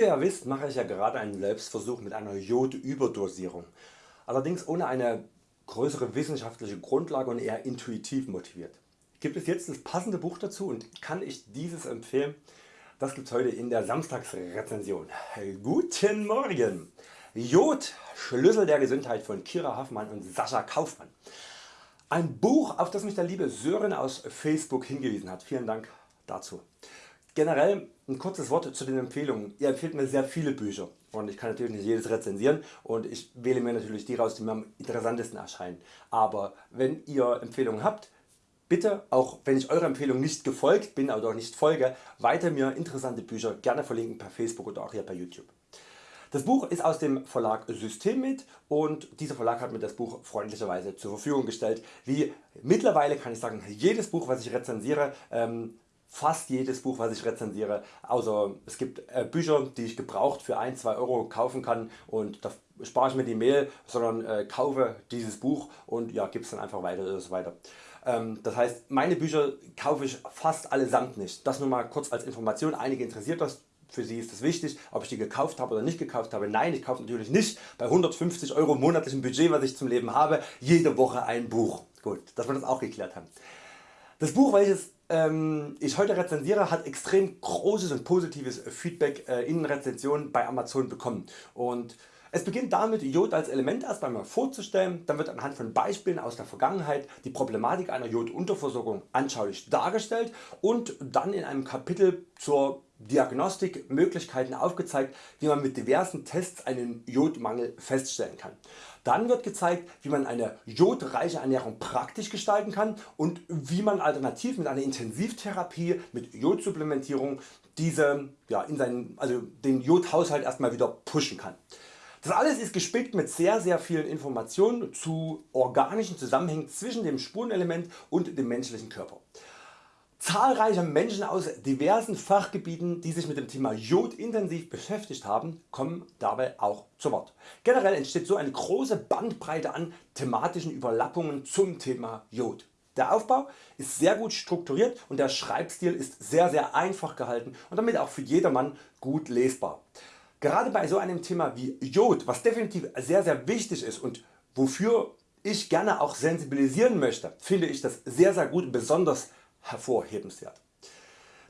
ihr ja wisst mache ich ja gerade einen Selbstversuch mit einer Jodüberdosierung, allerdings ohne eine größere wissenschaftliche Grundlage und eher intuitiv motiviert. Gibt es jetzt das passende Buch dazu und kann ich dieses empfehlen? Das gibt's heute in der Samstagsrezension. Guten Morgen! Jod Schlüssel der Gesundheit von Kira Hoffmann und Sascha Kaufmann. Ein Buch auf das mich der liebe Sören aus Facebook hingewiesen hat. Vielen Dank dazu. Generell ein kurzes Wort zu den Empfehlungen. Ihr empfehlt mir sehr viele Bücher und ich kann natürlich nicht jedes rezensieren und ich wähle mir natürlich die raus die mir am interessantesten erscheinen. Aber wenn ihr Empfehlungen habt, bitte auch wenn ich eurer Empfehlung nicht gefolgt bin oder nicht folge, weiter mir interessante Bücher gerne verlinken per Facebook oder auch hier bei YouTube. Das Buch ist aus dem Verlag Systemit und dieser Verlag hat mir das Buch freundlicherweise zur Verfügung gestellt. Wie mittlerweile kann ich sagen jedes Buch was ich rezensiere ähm, fast jedes Buch was ich rezensiere, außer es gibt äh, Bücher die ich gebraucht für 1-2 Euro kaufen kann und da spare ich mir die Mail, sondern äh, kaufe dieses Buch und ja, gebe es dann einfach weiter so weiter. Ähm, das heißt meine Bücher kaufe ich fast allesamt nicht. Das nur mal kurz als Information, einige interessiert das für Sie ist es wichtig, ob ich die gekauft habe oder nicht gekauft habe. Nein, ich kaufe natürlich nicht bei 150 Euro monatlichem Budget, was ich zum Leben habe, jede Woche ein Buch. Gut, dass wir das auch geklärt haben. Das Buch, welches ähm, ich heute rezensiere, hat extrem großes und positives Feedback äh, in Rezensionen bei Amazon bekommen. Und es beginnt damit Jod als Element erst einmal vorzustellen, dann wird anhand von Beispielen aus der Vergangenheit die Problematik einer Jodunterversorgung anschaulich dargestellt und dann in einem Kapitel zur Diagnostik Möglichkeiten aufgezeigt wie man mit diversen Tests einen Jodmangel feststellen kann. Dann wird gezeigt wie man eine jodreiche Ernährung praktisch gestalten kann und wie man alternativ mit einer Intensivtherapie mit Jodsupplementierung diese, ja, in seinen, also den Jodhaushalt erstmal wieder pushen kann. Das alles ist gespickt mit sehr sehr vielen Informationen zu organischen Zusammenhängen zwischen dem Spurenelement und dem menschlichen Körper. Zahlreiche Menschen aus diversen Fachgebieten die sich mit dem Thema Jod intensiv beschäftigt haben kommen dabei auch zu Wort. Generell entsteht so eine große Bandbreite an thematischen Überlappungen zum Thema Jod. Der Aufbau ist sehr gut strukturiert und der Schreibstil ist sehr sehr einfach gehalten und damit auch für jedermann gut lesbar. Gerade bei so einem Thema wie Jod, was definitiv sehr sehr wichtig ist und wofür ich gerne auch sensibilisieren möchte, finde ich das sehr sehr gut und besonders hervorhebenswert.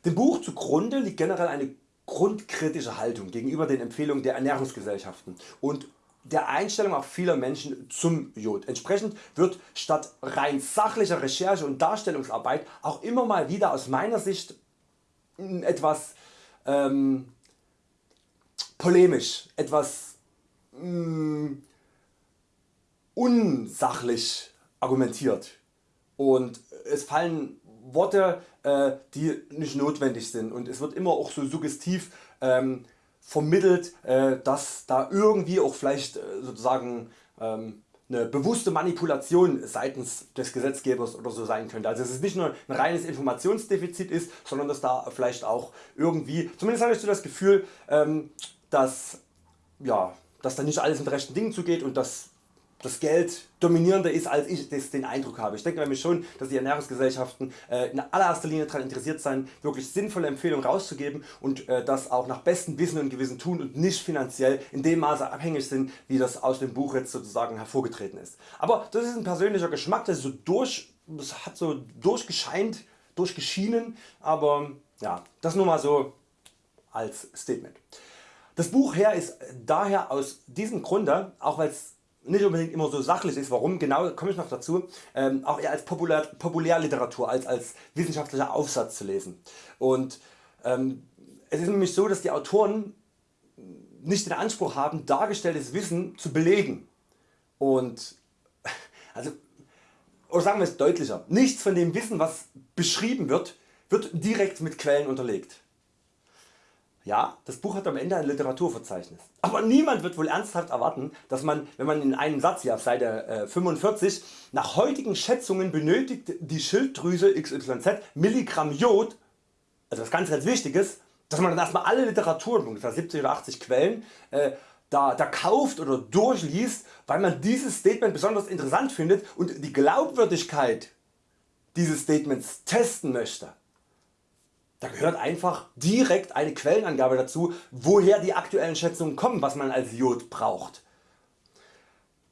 Dem Buch zugrunde liegt generell eine grundkritische Haltung gegenüber den Empfehlungen der Ernährungsgesellschaften und der Einstellung auch vieler Menschen zum Jod. Entsprechend wird statt rein sachlicher Recherche und Darstellungsarbeit auch immer mal wieder aus meiner Sicht etwas ähm, polemisch, etwas mh, mm, unsachlich argumentiert und es fallen Worte äh, die nicht notwendig sind und es wird immer auch so suggestiv ähm, vermittelt äh, dass da irgendwie auch vielleicht äh, sozusagen ähm, eine bewusste Manipulation seitens des Gesetzgebers oder so sein könnte. Also dass es nicht nur ein reines Informationsdefizit ist, sondern dass da vielleicht auch irgendwie, zumindest habe ich so das Gefühl, ähm, dass, ja, dass da nicht alles mit rechten Dingen zugeht und dass das Geld dominierender ist als ich das den Eindruck habe. Ich denke nämlich schon dass die Ernährungsgesellschaften äh, in allererster Linie daran interessiert sein wirklich sinnvolle Empfehlungen rauszugeben und äh, das auch nach bestem Wissen und Gewissen tun und nicht finanziell in dem Maße abhängig sind wie das aus dem Buch jetzt sozusagen hervorgetreten ist. Aber das ist ein persönlicher Geschmack, das, ist so durch, das hat so durchgescheint, durchgeschienen, aber ja, das nur mal so als Statement. Das Buch her ist daher aus diesem Grunde, auch weil es nicht unbedingt immer so sachlich ist, warum genau komme ich noch dazu, ähm, auch eher als Populär, Populärliteratur als als wissenschaftlicher Aufsatz zu lesen. Und ähm, es ist nämlich so, dass die Autoren nicht den Anspruch haben dargestelltes Wissen zu belegen. Und also, oder sagen wir es deutlicher, nichts von dem Wissen was beschrieben wird, wird direkt mit Quellen unterlegt. Ja, das Buch hat am Ende ein Literaturverzeichnis. Aber niemand wird wohl ernsthaft erwarten, dass man, wenn man in einem Satz hier auf Seite 45 äh, nach heutigen Schätzungen benötigt die Schilddrüse XYZ Milligramm Jod, also was ganz ganz wichtiges, dass man dann erstmal alle Literatur, ungefähr 70 oder 80 Quellen, äh, da, da kauft oder durchliest, weil man dieses Statement besonders interessant findet und die Glaubwürdigkeit dieses Statements testen möchte. Da gehört einfach direkt eine Quellenangabe dazu, woher die aktuellen Schätzungen kommen, was man als Jod braucht.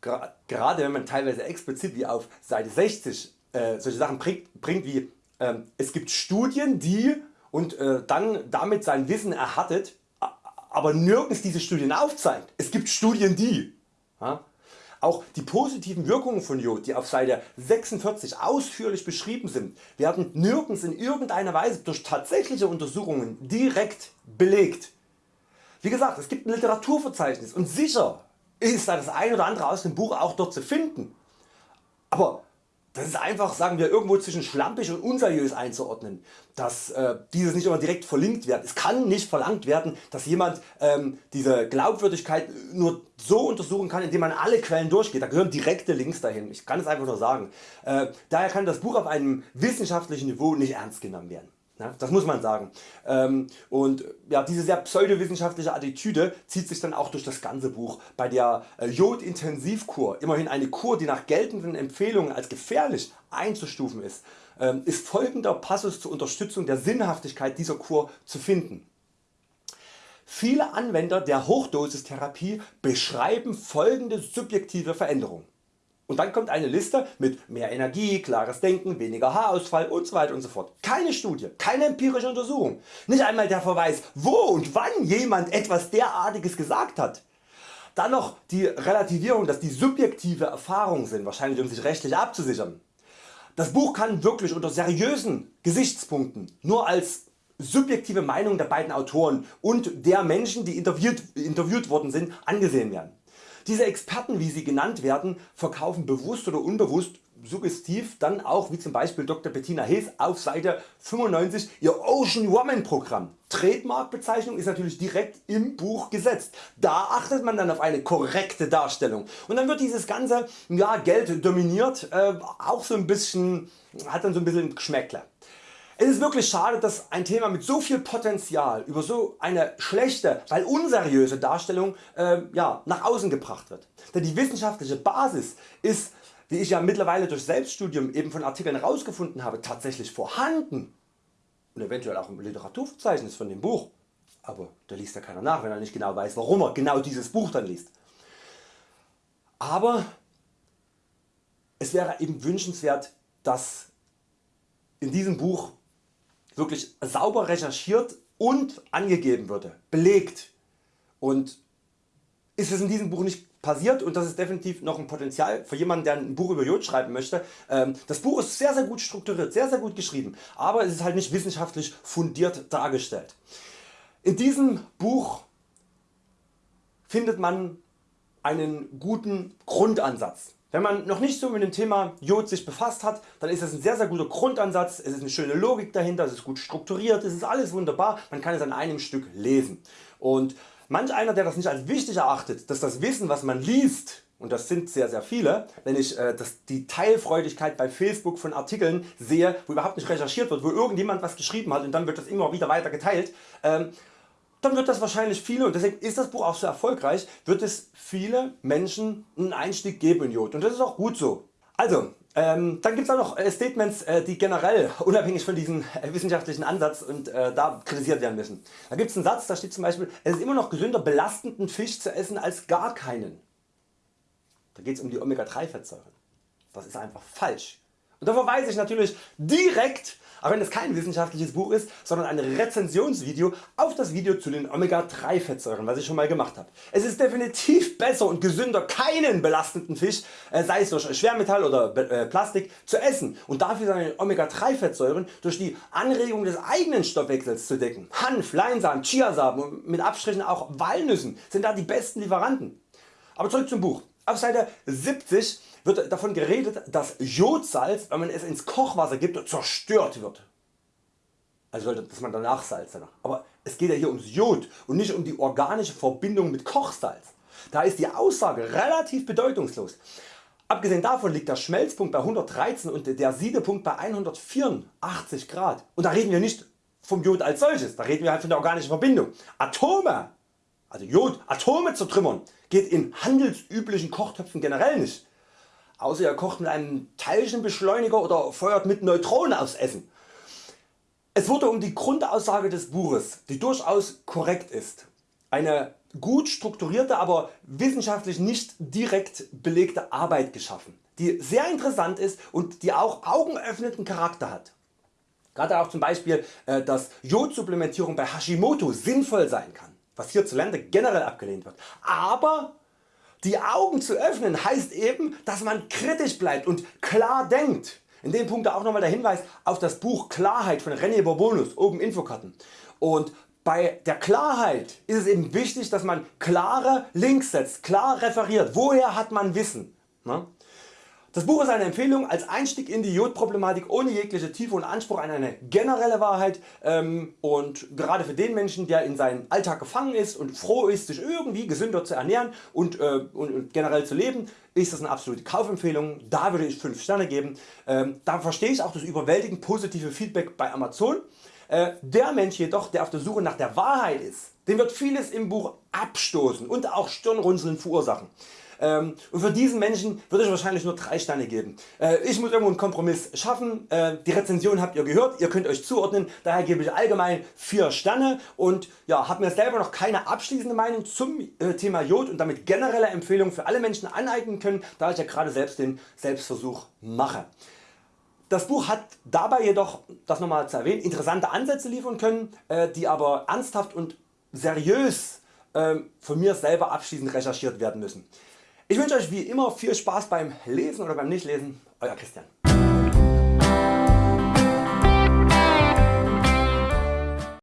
Gerade wenn man teilweise explizit wie auf Seite 60 äh, solche Sachen bringt, bringt wie äh, es gibt Studien die und äh, dann damit sein Wissen erhattet, aber nirgends diese Studien aufzeigt. Es gibt Studien die. Ja? Auch die positiven Wirkungen von Jod, die auf Seite 46 ausführlich beschrieben sind, werden nirgends in irgendeiner Weise durch tatsächliche Untersuchungen direkt belegt. Wie gesagt, es gibt ein Literaturverzeichnis und sicher ist da das ein oder andere aus dem Buch auch dort zu finden. Aber das ist einfach sagen wir irgendwo zwischen schlampig und unseriös einzuordnen, dass äh, dieses nicht immer direkt verlinkt wird. Es kann nicht verlangt werden dass jemand ähm, diese Glaubwürdigkeit nur so untersuchen kann indem man alle Quellen durchgeht, da gehören direkte Links dahin, ich kann es einfach nur sagen. Äh, daher kann das Buch auf einem wissenschaftlichen Niveau nicht ernst genommen werden. Ja, das muss man sagen. Ähm, und ja, diese sehr pseudowissenschaftliche Attitüde zieht sich dann auch durch das ganze Buch. Bei der äh, Jodintensivkur, immerhin eine Kur die nach geltenden Empfehlungen als gefährlich einzustufen ist, ähm, ist folgender Passus zur Unterstützung der Sinnhaftigkeit dieser Kur zu finden. Viele Anwender der Hochdosistherapie beschreiben folgende subjektive Veränderungen. Und dann kommt eine Liste mit mehr Energie, klares Denken, weniger Haarausfall usw. und so fort. Keine Studie, keine empirische Untersuchung, nicht einmal der Verweis wo und wann jemand etwas derartiges gesagt hat. Dann noch die Relativierung dass die subjektive Erfahrungen sind, wahrscheinlich um sich rechtlich abzusichern. Das Buch kann wirklich unter seriösen Gesichtspunkten nur als subjektive Meinung der beiden Autoren und der Menschen die interviewt, interviewt worden sind angesehen werden. Diese Experten wie sie genannt werden verkaufen bewusst oder unbewusst suggestiv dann auch wie zum Beispiel Dr. Bettina Hees auf Seite 95 ihr Ocean Woman Programm. Trademarkbezeichnung ist natürlich direkt im Buch gesetzt. Da achtet man dann auf eine korrekte Darstellung und dann wird dieses ganze ja, Geld dominiert äh, auch so ein bisschen, hat dann so ein bisschen Geschmäckle. Es ist wirklich schade dass ein Thema mit so viel Potenzial über so eine schlechte, weil unseriöse Darstellung äh, ja, nach außen gebracht wird. Denn die wissenschaftliche Basis ist wie ich ja mittlerweile durch Selbststudium eben von Artikeln herausgefunden habe tatsächlich vorhanden und eventuell auch im Literaturverzeichnis von dem Buch. Aber da liest ja keiner nach wenn er nicht genau weiß warum er genau dieses Buch dann liest. Aber es wäre eben wünschenswert dass in diesem Buch wirklich sauber recherchiert und angegeben würde, belegt und ist es in diesem Buch nicht passiert und das ist definitiv noch ein Potenzial für jemanden der ein Buch über Jod schreiben möchte. Ähm, das Buch ist sehr sehr gut strukturiert, sehr sehr gut geschrieben, aber es ist halt nicht wissenschaftlich fundiert dargestellt. In diesem Buch findet man einen guten Grundansatz wenn man noch nicht so mit dem Thema Jod sich befasst hat, dann ist das ein sehr sehr guter Grundansatz, es ist eine schöne Logik dahinter, es ist gut strukturiert, es ist alles wunderbar, man kann es an einem Stück lesen. Und manch einer der das nicht als wichtig erachtet, dass das Wissen was man liest und das sind sehr sehr viele, wenn ich äh, das, die Teilfreudigkeit bei Facebook von Artikeln sehe, wo überhaupt nicht recherchiert wird, wo irgendjemand was geschrieben hat und dann wird das immer wieder weiter geteilt, ähm, dann wird das wahrscheinlich viele und deswegen ist das Buch auch so erfolgreich, wird es viele Menschen einen Einstieg geben in Jod und das ist auch gut so. Also ähm, dann gibt es auch noch äh, Statements äh, die generell unabhängig von diesem äh, wissenschaftlichen Ansatz und da kritisiert werden müssen. Da gibt es einen Satz, da steht zum Beispiel es ist immer noch gesünder belastenden Fisch zu essen als gar keinen. Da geht es um die Omega 3 Fettsäuren. Das ist einfach falsch. Und da verweise ich natürlich direkt auch wenn es kein wissenschaftliches Buch ist, sondern ein Rezensionsvideo auf das Video zu den Omega 3 Fettsäuren was ich schon mal gemacht habe. Es ist definitiv besser und gesünder keinen belastenden Fisch äh, sei es durch Schwermetall oder äh, Plastik zu essen und dafür seine Omega 3 Fettsäuren durch die Anregung des eigenen Stoffwechsels zu decken. Hanf, Leinsamen, Chiasamen und mit Abstrichen auch Walnüssen sind da die besten Lieferanten. Aber zurück zum Buch. Auf Seite 70 wird davon geredet dass Jodsalz wenn man es ins Kochwasser gibt zerstört wird. Also dass man danach Salz danach. Aber es geht ja hier ums Jod und nicht um die organische Verbindung mit Kochsalz. Da ist die Aussage relativ bedeutungslos. Abgesehen davon liegt der Schmelzpunkt bei 113 und der Siedepunkt bei 184 Grad. Und da reden wir nicht vom Jod als solches, da reden wir halt von der organischen Verbindung. Atome also Jod, Atome zu trümmern geht in handelsüblichen Kochtöpfen generell nicht. Außer ihr kocht mit einem Teilchenbeschleuniger oder feuert mit Neutronen aufs Essen. Es wurde um die Grundaussage des Buches, die durchaus korrekt ist, eine gut strukturierte, aber wissenschaftlich nicht direkt belegte Arbeit geschaffen, die sehr interessant ist und die auch augenöffnenden Charakter hat. Gerade auch zum Beispiel, äh, dass Jodsupplementierung bei Hashimoto sinnvoll sein kann, was hierzulande generell abgelehnt wird. Aber die Augen zu öffnen heißt eben, dass man kritisch bleibt und klar denkt. In dem Punkt auch nochmal der Hinweis auf das Buch Klarheit von René Bourbonus, oben Infokarten. Und bei der Klarheit ist es eben wichtig, dass man klare Links setzt, klar referiert. Woher hat man Wissen? Ne? Das Buch ist eine Empfehlung als Einstieg in die Jodproblematik ohne jegliche Tiefe und Anspruch an eine generelle Wahrheit ähm, und gerade für den Menschen der in seinen Alltag gefangen ist und froh ist sich irgendwie gesünder zu ernähren und, äh, und, und generell zu leben ist das eine absolute Kaufempfehlung, da würde ich 5 Sterne geben. Ähm, da verstehe ich auch das überwältigend positive Feedback bei Amazon. Äh, der Mensch jedoch der auf der Suche nach der Wahrheit ist, dem wird vieles im Buch abstoßen und auch Stirnrunzeln verursachen. Ähm, und für diesen Menschen würde ich wahrscheinlich nur 3 Sterne geben. Äh, ich muss irgendwo einen Kompromiss schaffen. Äh, die Rezension habt ihr gehört, ihr könnt Euch zuordnen, daher gebe ich allgemein 4 Sterne und ja, habe mir selber noch keine abschließende Meinung zum Thema Jod und damit generelle Empfehlungen für alle Menschen aneignen können, da ich ja gerade selbst den Selbstversuch mache. Das Buch hat dabei jedoch, das nochmal zu erwähnen, interessante Ansätze liefern können, äh, die aber ernsthaft und seriös ähm, von mir selber abschließend recherchiert werden müssen. Ich wünsche Euch wie immer viel Spaß beim Lesen oder beim Nichtlesen. Euer Christian.